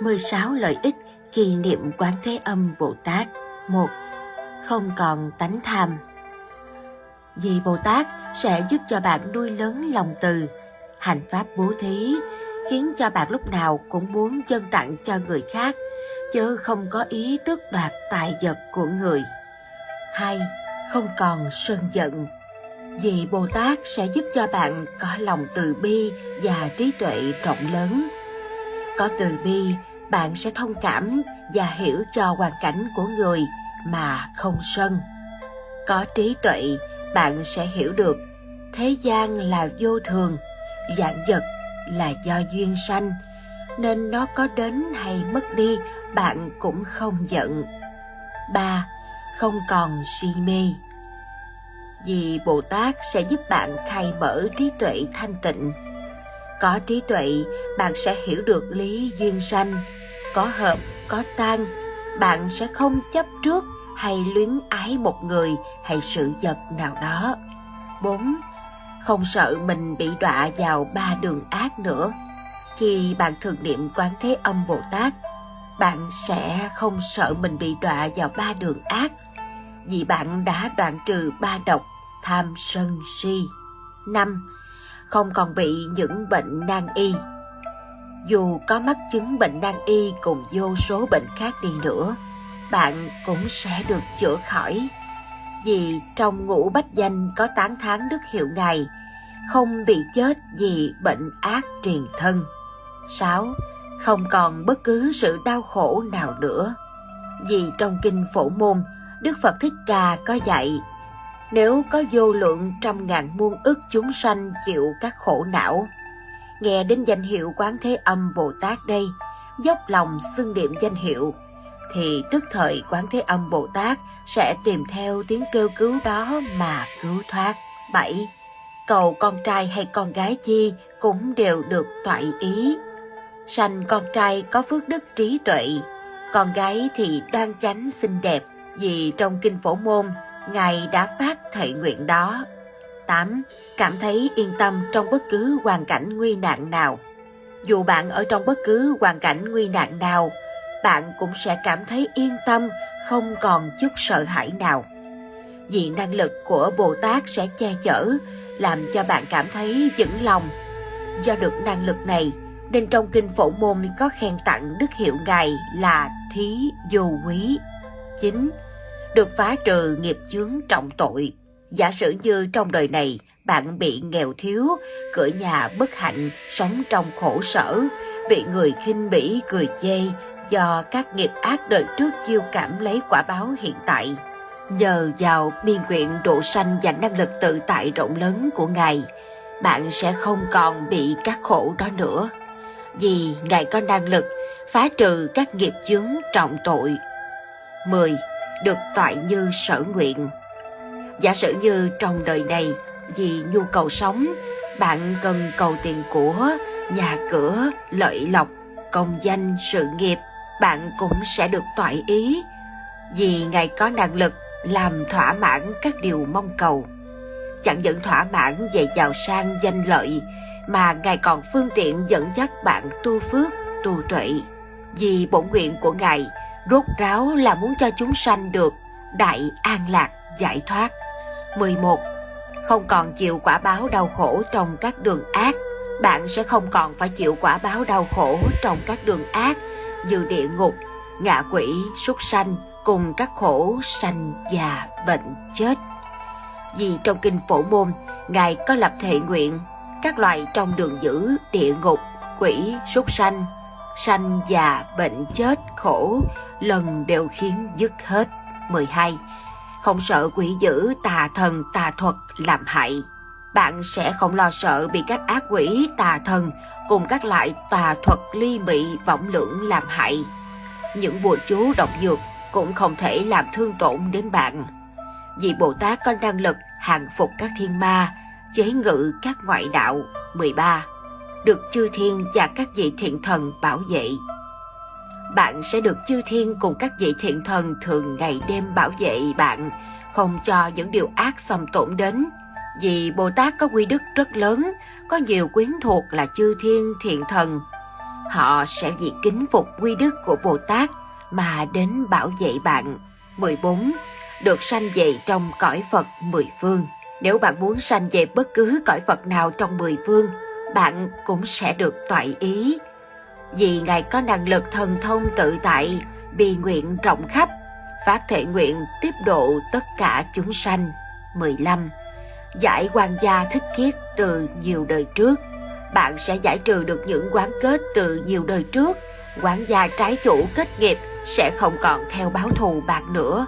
16 lợi ích khi niệm Quán Thế Âm Bồ Tát. 1. Không còn tánh tham. Vì Bồ Tát sẽ giúp cho bạn nuôi lớn lòng từ, hành pháp bố thí, khiến cho bạn lúc nào cũng muốn chân tặng cho người khác, chứ không có ý tước đoạt tài vật của người. 2. Không còn sân giận. Vì Bồ Tát sẽ giúp cho bạn có lòng từ bi và trí tuệ rộng lớn. Có từ bi, bạn sẽ thông cảm và hiểu cho hoàn cảnh của người mà không sân. Có trí tuệ, bạn sẽ hiểu được thế gian là vô thường, dạng vật là do duyên sanh, nên nó có đến hay mất đi bạn cũng không giận. ba Không còn si mê Vì Bồ Tát sẽ giúp bạn khai mở trí tuệ thanh tịnh. Có trí tuệ, bạn sẽ hiểu được lý duyên sanh, có hợp, có tan, bạn sẽ không chấp trước hay luyến ái một người hay sự vật nào đó. 4. Không sợ mình bị đọa vào ba đường ác nữa. Khi bạn thường niệm Quán Thế Âm Bồ Tát, bạn sẽ không sợ mình bị đọa vào ba đường ác, vì bạn đã đoạn trừ ba độc, tham sân si. 5. Không còn bị những bệnh nan y dù có mắc chứng bệnh nan y cùng vô số bệnh khác đi nữa, bạn cũng sẽ được chữa khỏi. Vì trong ngũ bách danh có tán tháng đức hiệu Ngài, không bị chết vì bệnh ác truyền thân. 6. Không còn bất cứ sự đau khổ nào nữa. Vì trong kinh phổ môn, Đức Phật Thích Ca có dạy, nếu có vô lượng trăm ngàn muôn ức chúng sanh chịu các khổ não, nghe đến danh hiệu Quán Thế Âm Bồ Tát đây, dốc lòng xưng niệm danh hiệu, thì tức thời Quán Thế Âm Bồ Tát sẽ tìm theo tiếng kêu cứu đó mà cứu thoát. 7. Cầu con trai hay con gái chi cũng đều được toại ý. Sanh con trai có phước đức trí tuệ, con gái thì đoan chánh xinh đẹp, vì trong kinh phổ môn, Ngài đã phát thệ nguyện đó. 8. Cảm thấy yên tâm trong bất cứ hoàn cảnh nguy nạn nào. Dù bạn ở trong bất cứ hoàn cảnh nguy nạn nào, bạn cũng sẽ cảm thấy yên tâm, không còn chút sợ hãi nào. Vì năng lực của Bồ Tát sẽ che chở, làm cho bạn cảm thấy vững lòng. Do được năng lực này, nên trong kinh phổ môn có khen tặng đức hiệu Ngài là thí vô quý. 9. Được phá trừ nghiệp chướng trọng tội. Giả sử như trong đời này bạn bị nghèo thiếu, cửa nhà bất hạnh, sống trong khổ sở, bị người khinh bỉ cười chê do các nghiệp ác đời trước chiêu cảm lấy quả báo hiện tại. Nhờ vào biên quyện độ sanh và năng lực tự tại rộng lớn của Ngài, bạn sẽ không còn bị các khổ đó nữa. Vì Ngài có năng lực phá trừ các nghiệp chướng trọng tội. 10. Được toại như sở nguyện Giả sử như trong đời này, vì nhu cầu sống, bạn cần cầu tiền của, nhà cửa, lợi lộc, công danh, sự nghiệp, bạn cũng sẽ được toại ý. Vì Ngài có năng lực làm thỏa mãn các điều mong cầu. Chẳng những thỏa mãn về giàu sang danh lợi, mà Ngài còn phương tiện dẫn dắt bạn tu phước, tu tuệ. Vì bổn nguyện của Ngài rốt ráo là muốn cho chúng sanh được đại an lạc giải thoát. 11. Không còn chịu quả báo đau khổ trong các đường ác, bạn sẽ không còn phải chịu quả báo đau khổ trong các đường ác như địa ngục, ngạ quỷ, súc sanh cùng các khổ sanh già bệnh chết. Vì trong kinh phổ môn, Ngài có lập thệ nguyện các loài trong đường dữ, địa ngục, quỷ, súc sanh, sanh già bệnh chết khổ lần đều khiến dứt hết. 12 không sợ quỷ dữ tà thần tà thuật làm hại. Bạn sẽ không lo sợ bị các ác quỷ tà thần cùng các loại tà thuật ly mị võng lưỡng làm hại. Những bùa chú độc dược cũng không thể làm thương tổn đến bạn. Vì Bồ Tát có năng lực hàng phục các thiên ma, chế ngự các ngoại đạo 13, được chư thiên và các vị thiện thần bảo vệ bạn sẽ được chư thiên cùng các vị thiện thần thường ngày đêm bảo vệ bạn, không cho những điều ác xâm tổn đến. Vì Bồ Tát có quy đức rất lớn, có nhiều quyến thuộc là chư thiên thiện thần. họ sẽ vì kính phục quy đức của Bồ Tát mà đến bảo vệ bạn. 14. Được sanh dậy trong cõi Phật mười phương. Nếu bạn muốn sanh về bất cứ cõi Phật nào trong mười phương, bạn cũng sẽ được toại ý. Vì Ngài có năng lực thần thông tự tại, bi nguyện rộng khắp, phát thể nguyện tiếp độ tất cả chúng sanh. 15. Giải quan gia thích kiết từ nhiều đời trước. Bạn sẽ giải trừ được những quán kết từ nhiều đời trước. Quán gia trái chủ kết nghiệp sẽ không còn theo báo thù bạn nữa.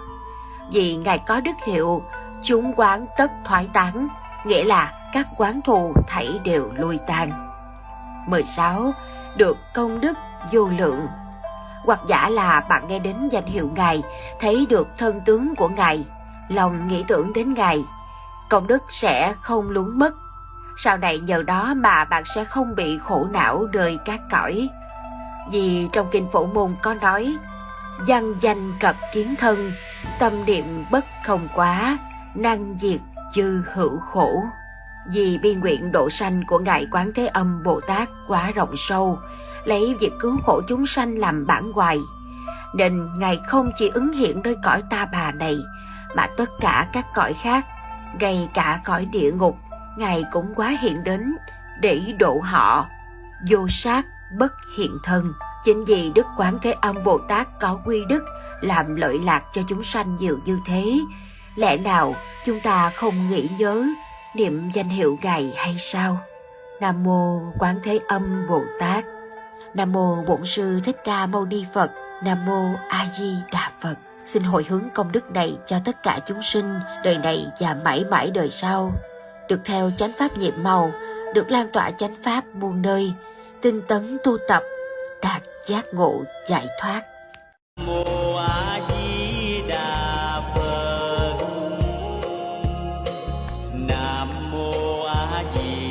Vì Ngài có đức hiệu, chúng quán tất thoái tán, nghĩa là các quán thù thảy đều lui tan. 16. Được công đức vô lượng hoặc giả là bạn nghe đến danh hiệu Ngài, thấy được thân tướng của Ngài, lòng nghĩ tưởng đến Ngài, công đức sẽ không lún mất. Sau này nhờ đó mà bạn sẽ không bị khổ não đời các cõi. Vì trong Kinh Phổ Môn có nói, văn danh cập kiến thân, tâm niệm bất không quá, năng diệt chư hữu khổ. Vì bi nguyện độ sanh của Ngài Quán Thế Âm Bồ Tát quá rộng sâu, lấy việc cứu khổ chúng sanh làm bản hoài, nên Ngài không chỉ ứng hiện nơi cõi ta bà này, mà tất cả các cõi khác, ngay cả cõi địa ngục, Ngài cũng quá hiện đến để độ họ, vô sát bất hiện thân. Chính vì Đức Quán Thế Âm Bồ Tát có quy đức làm lợi lạc cho chúng sanh nhiều như thế, lẽ nào chúng ta không nghĩ nhớ niệm danh hiệu Ngài hay sao? Nam Mô Quán Thế Âm Bồ Tát. Nam Mô Bổn Sư Thích Ca Mâu Ni Phật. Nam Mô A Di Đà Phật. Xin hồi hướng công đức này cho tất cả chúng sinh, đời này và mãi mãi đời sau. Được theo chánh pháp nhiệm màu, được lan tỏa chánh pháp muôn nơi, tinh tấn tu tập, đạt giác ngộ, giải thoát. Mô gì